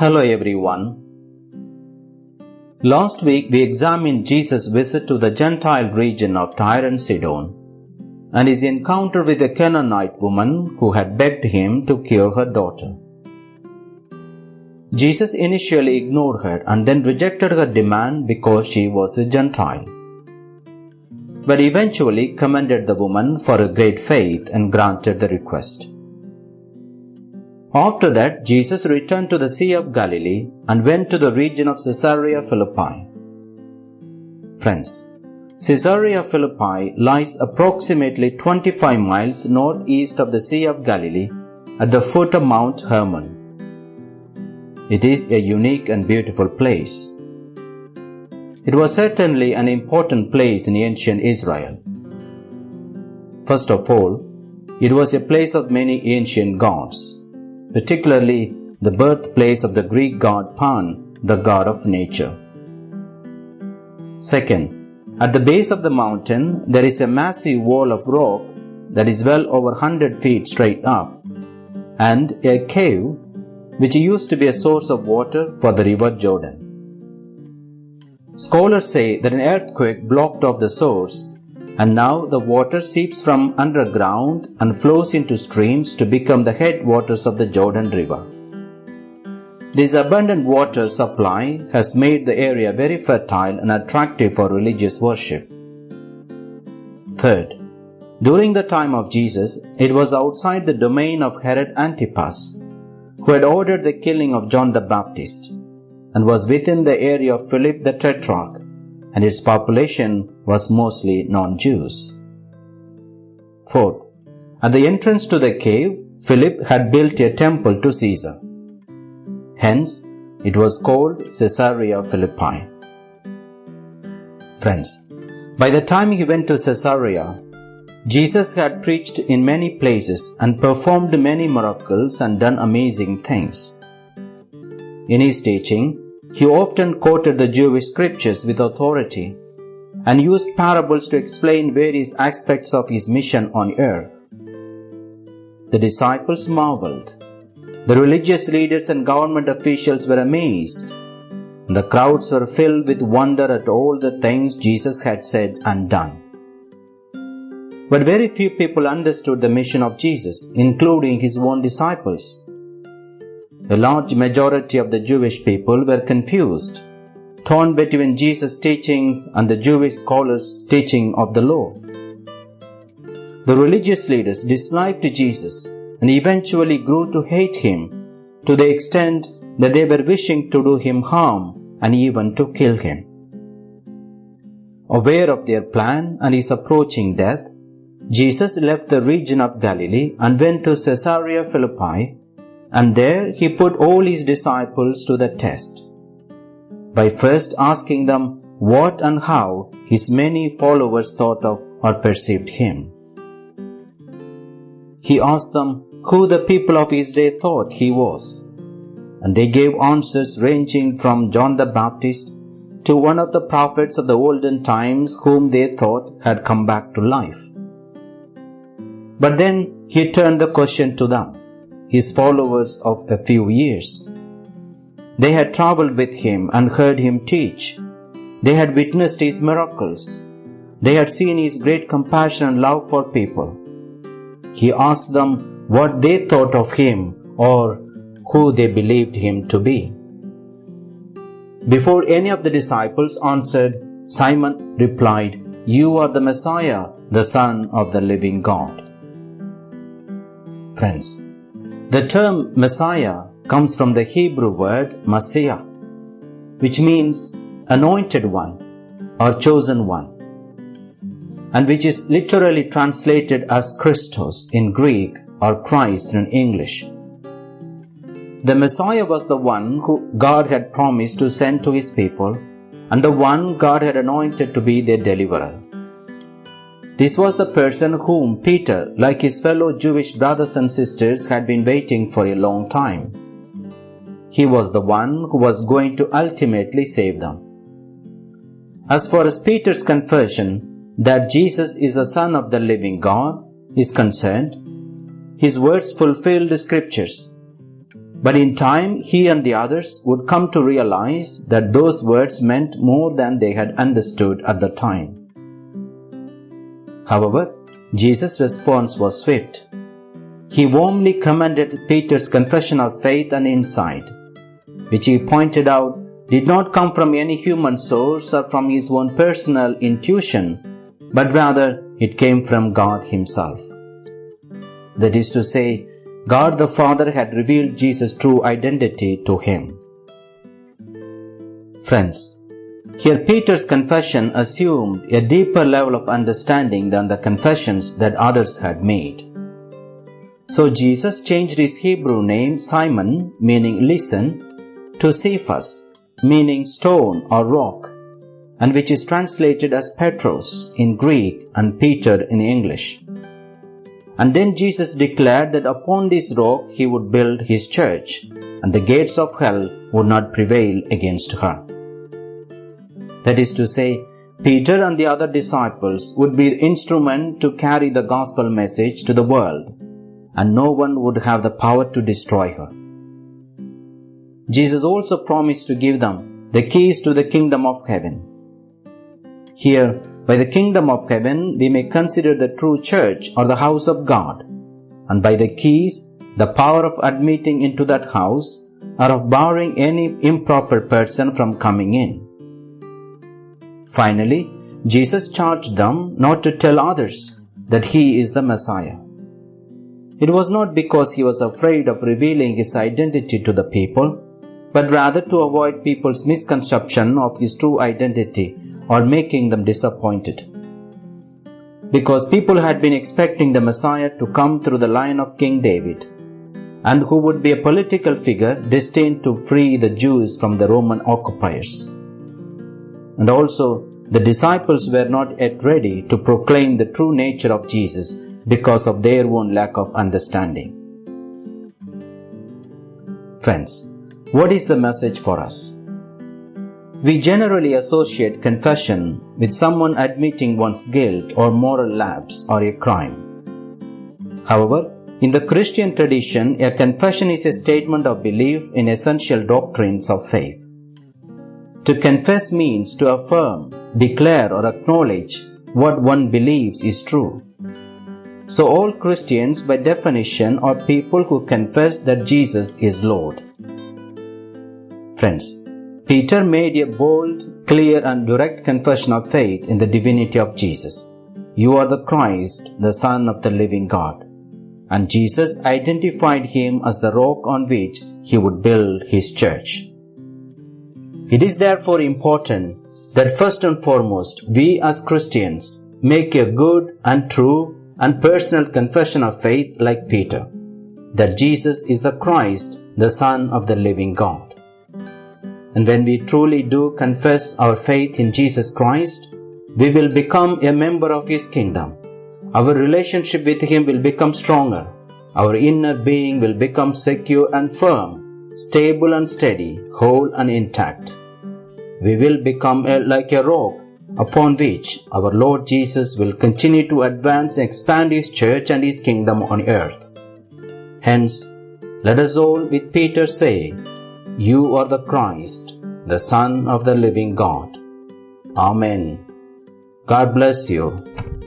Hello everyone. Last week we examined Jesus' visit to the Gentile region of Tyre and Sidon and his encounter with a Canaanite woman who had begged him to cure her daughter. Jesus initially ignored her and then rejected her demand because she was a Gentile, but eventually commended the woman for her great faith and granted the request. After that, Jesus returned to the Sea of Galilee and went to the region of Caesarea Philippi. Friends, Caesarea Philippi lies approximately 25 miles northeast of the Sea of Galilee at the foot of Mount Hermon. It is a unique and beautiful place. It was certainly an important place in ancient Israel. First of all, it was a place of many ancient gods particularly the birthplace of the Greek god Pan, the god of nature. Second, at the base of the mountain, there is a massive wall of rock that is well over 100 feet straight up, and a cave which used to be a source of water for the river Jordan. Scholars say that an earthquake blocked off the source and now the water seeps from underground and flows into streams to become the headwaters of the Jordan River. This abundant water supply has made the area very fertile and attractive for religious worship. Third, during the time of Jesus, it was outside the domain of Herod Antipas, who had ordered the killing of John the Baptist, and was within the area of Philip the Tetrarch, and its population was mostly non-Jews. Fourth, at the entrance to the cave, Philip had built a temple to Caesar. Hence, it was called Caesarea Philippi. Friends, by the time he went to Caesarea, Jesus had preached in many places and performed many miracles and done amazing things. In his teaching, he often quoted the Jewish scriptures with authority and used parables to explain various aspects of his mission on earth. The disciples marveled. The religious leaders and government officials were amazed. The crowds were filled with wonder at all the things Jesus had said and done. But very few people understood the mission of Jesus, including his own disciples. A large majority of the Jewish people were confused, torn between Jesus' teachings and the Jewish scholars' teaching of the law. The religious leaders disliked Jesus and eventually grew to hate him to the extent that they were wishing to do him harm and even to kill him. Aware of their plan and his approaching death, Jesus left the region of Galilee and went to Caesarea Philippi and there he put all his disciples to the test by first asking them what and how his many followers thought of or perceived him. He asked them who the people of his day thought he was, and they gave answers ranging from John the Baptist to one of the prophets of the olden times whom they thought had come back to life. But then he turned the question to them his followers of a few years. They had traveled with him and heard him teach. They had witnessed his miracles. They had seen his great compassion and love for people. He asked them what they thought of him or who they believed him to be. Before any of the disciples answered, Simon replied, You are the Messiah, the Son of the living God. Friends, the term Messiah comes from the Hebrew word Mashiach, which means anointed one or chosen one, and which is literally translated as Christos in Greek or Christ in English. The Messiah was the one who God had promised to send to his people and the one God had anointed to be their deliverer. This was the person whom Peter, like his fellow Jewish brothers and sisters, had been waiting for a long time. He was the one who was going to ultimately save them. As far as Peter's confession that Jesus is the Son of the living God is concerned, his words fulfilled the scriptures. But in time, he and the others would come to realize that those words meant more than they had understood at the time. However, Jesus' response was swift. He warmly commended Peter's confession of faith and insight, which he pointed out did not come from any human source or from his own personal intuition, but rather it came from God Himself. That is to say, God the Father had revealed Jesus' true identity to him. Friends, here Peter's confession assumed a deeper level of understanding than the confessions that others had made. So Jesus changed his Hebrew name Simon, meaning listen, to Cephas, meaning stone or rock, and which is translated as Petros in Greek and Peter in English. And then Jesus declared that upon this rock he would build his church, and the gates of hell would not prevail against her. That is to say, Peter and the other disciples would be the instrument to carry the gospel message to the world, and no one would have the power to destroy her. Jesus also promised to give them the keys to the kingdom of heaven. Here, by the kingdom of heaven, we may consider the true church or the house of God, and by the keys, the power of admitting into that house or of barring any improper person from coming in. Finally, Jesus charged them not to tell others that he is the Messiah. It was not because he was afraid of revealing his identity to the people, but rather to avoid people's misconception of his true identity or making them disappointed. Because people had been expecting the Messiah to come through the line of King David, and who would be a political figure destined to free the Jews from the Roman occupiers. And also, the disciples were not yet ready to proclaim the true nature of Jesus because of their own lack of understanding. Friends, what is the message for us? We generally associate confession with someone admitting one's guilt or moral lapse or a crime. However, in the Christian tradition, a confession is a statement of belief in essential doctrines of faith. To confess means to affirm, declare, or acknowledge what one believes is true. So, all Christians, by definition, are people who confess that Jesus is Lord. Friends, Peter made a bold, clear, and direct confession of faith in the divinity of Jesus. You are the Christ, the Son of the living God. And Jesus identified him as the rock on which he would build his church. It is therefore important that first and foremost we as Christians make a good and true and personal confession of faith like Peter, that Jesus is the Christ, the Son of the living God. And when we truly do confess our faith in Jesus Christ, we will become a member of His kingdom. Our relationship with Him will become stronger. Our inner being will become secure and firm, stable and steady, whole and intact. We will become a, like a rock upon which our Lord Jesus will continue to advance and expand His church and His kingdom on earth. Hence, let us all with Peter say, you are the Christ, the Son of the living God. Amen. God bless you.